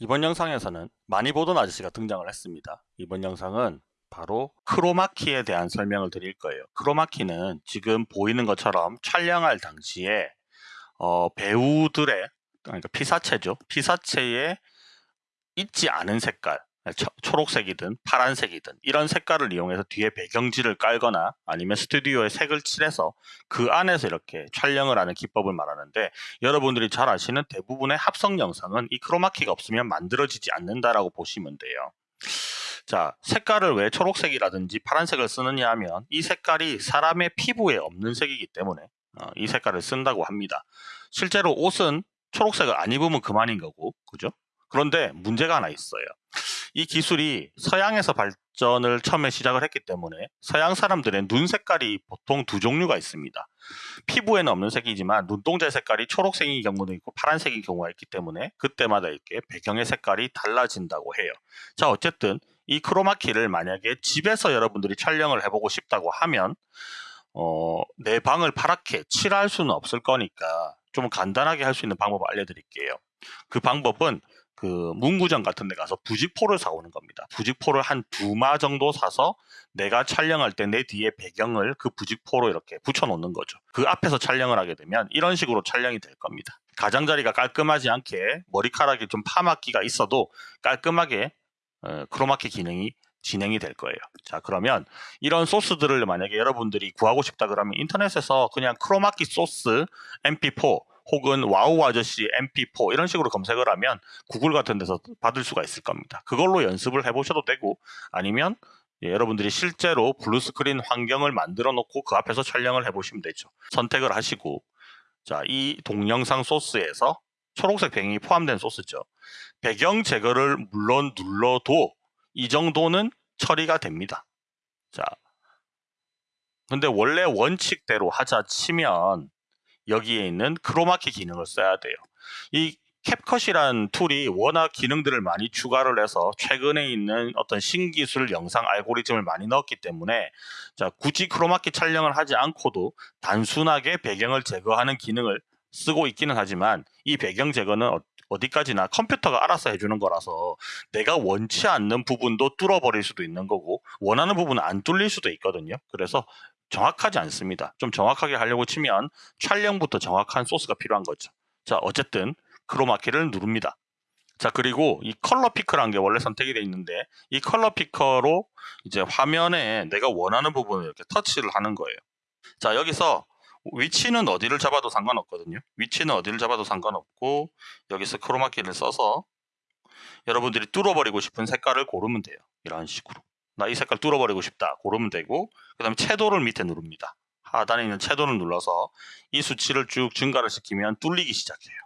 이번 영상에서는 많이 보던 아저씨가 등장을 했습니다. 이번 영상은 바로 크로마키에 대한 설명을 드릴 거예요. 크로마키는 지금 보이는 것처럼 촬영할 당시에 어, 배우들의 그러니까 피사체죠. 피사체에 있지 않은 색깔 초, 초록색이든 파란색이든 이런 색깔을 이용해서 뒤에 배경지를 깔거나 아니면 스튜디오에 색을 칠해서 그 안에서 이렇게 촬영을 하는 기법을 말하는데 여러분들이 잘 아시는 대부분의 합성 영상은 이 크로마키가 없으면 만들어지지 않는다라고 보시면 돼요. 자, 색깔을 왜 초록색이라든지 파란색을 쓰느냐 하면 이 색깔이 사람의 피부에 없는 색이기 때문에 어, 이 색깔을 쓴다고 합니다. 실제로 옷은 초록색을 안 입으면 그만인 거고, 그죠? 그런데 문제가 하나 있어요. 이 기술이 서양에서 발전을 처음에 시작을 했기 때문에 서양 사람들의 눈 색깔이 보통 두 종류가 있습니다. 피부에는 없는 색이지만 눈동자 색깔이 초록색인 경우도 있고 파란색인 경우가 있기 때문에 그때마다 이렇게 배경의 색깔이 달라진다고 해요. 자 어쨌든 이 크로마키를 만약에 집에서 여러분들이 촬영을 해보고 싶다고 하면 어, 내 방을 파랗게 칠할 수는 없을 거니까 좀 간단하게 할 수 있는 방법을 알려드릴게요. 그 방법은 그 문구점 같은 데 가서 부직포를 사오는 겁니다. 부직포를 한 두 마 정도 사서 내가 촬영할 때 내 뒤에 배경을 그 부직포로 이렇게 붙여 놓는 거죠. 그 앞에서 촬영을 하게 되면 이런 식으로 촬영이 될 겁니다. 가장자리가 깔끔하지 않게 머리카락이 좀 파마끼가 있어도 깔끔하게 어, 크로마키 기능이 진행이 될 거예요. 자 그러면 이런 소스들을 만약에 여러분들이 구하고 싶다 그러면 인터넷에서 그냥 크로마키 소스 mp4 혹은 wow 아저씨 mp4 이런 식으로 검색을 하면 구글 같은 데서 받을 수가 있을 겁니다. 그걸로 연습을 해보셔도 되고 아니면 예, 여러분들이 실제로 blue screen 환경을 만들어 놓고 그 앞에서 촬영을 해보시면 되죠. 선택을 하시고 자 이 동영상 소스에서 초록색 배경이 포함된 소스죠. 배경 제거를 물론 눌러도 이 정도는 처리가 됩니다. 자, 근데 원래 원칙대로 하자 치면 여기에 있는 크로마키 기능을 써야 돼요. 이 CapCut이란 tool이 워낙 기능들을 많이 추가를 해서 최근에 있는 어떤 신기술 영상 알고리즘을 많이 넣었기 때문에 자 굳이 크로마키 촬영을 하지 않고도 단순하게 배경을 제거하는 기능을 쓰고 있기는 하지만 이 배경 제거는 어, 어디까지나 컴퓨터가 알아서 해주는 거라서 내가 원치 않는 부분도 뚫어버릴 수도 있는 거고 원하는 부분은 안 뚫릴 수도 있거든요. 그래서 정확하지 않습니다. 좀 정확하게 하려고 치면 촬영부터 정확한 소스가 필요한 거죠. 자, 어쨌든 크로마키를 누릅니다. 자, 그리고 이 컬러 피커라는 게 원래 선택이 되어 있는데 이 컬러 피커로 이제 화면에 내가 원하는 부분을 이렇게 터치를 하는 거예요. 자, 여기서 위치는 어디를 잡아도 상관없거든요. 위치는 어디를 잡아도 상관없고 여기서 크로마키를 써서 여러분들이 뚫어버리고 싶은 색깔을 고르면 돼요. 이런 식으로. 나 이 색깔 뚫어버리고 싶다. 고르면 되고 그 다음에 채도를 밑에 누릅니다. 하단에 있는 채도를 눌러서 이 수치를 쭉 증가를 시키면 뚫리기 시작해요.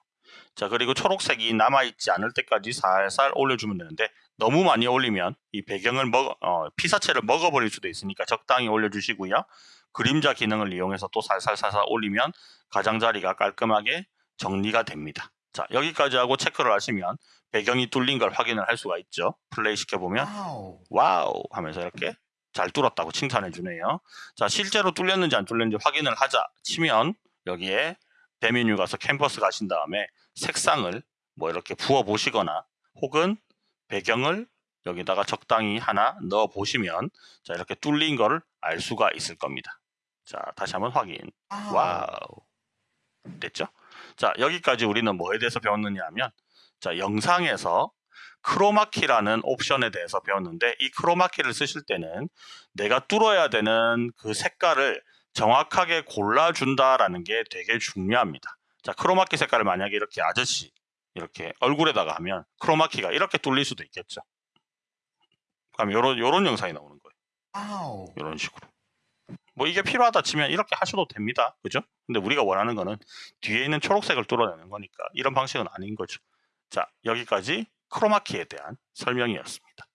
자 그리고 초록색이 남아있지 않을 때까지 살살 올려주면 되는데 너무 많이 올리면 이 배경을 먹 어, 피사체를 먹어버릴 수도 있으니까 적당히 올려주시고요. 그림자 기능을 이용해서 또 살살살살 올리면 가장자리가 깔끔하게 정리가 됩니다. 자 여기까지 하고 체크를 하시면 배경이 뚫린 걸 확인을 할 수가 있죠. 플레이 시켜보면 wow, wow 하면서 이렇게 잘 뚫었다고 칭찬해 주네요. 자 실제로 뚫렸는지 안 뚫렸는지 확인을 하자 치면 여기에 대메뉴 가서 캔버스 가신 다음에 색상을 뭐 이렇게 부어 보시거나 혹은 배경을 여기다가 적당히 하나 넣어 보시면 자 이렇게 뚫린 거를 알 수가 있을 겁니다. 자 다시 한번 확인. wow 됐죠? 자 여기까지 우리는 뭐에 대해서 배웠느냐 하면 자 영상에서 크로마키라는 옵션에 대해서 배웠는데 이 크로마키를 쓰실 때는 내가 뚫어야 되는 그 색깔을 정확하게 골라준다라는 게 되게 중요합니다. 자 크로마키 색깔을 만약에 이렇게 아저씨 이렇게 얼굴에다가 하면 크로마키가 이렇게 뚫릴 수도 있겠죠. 그럼 요런 요런 영상이 나오는 거예요. 이런 식으로. 뭐 이게 필요하다 치면 이렇게 하셔도 됩니다. 그죠? 근데 우리가 원하는 거는 뒤에 있는 초록색을 뚫어내는 거니까 이런 방식은 아닌 거죠. 자, 여기까지 크로마키에 대한 설명이었습니다.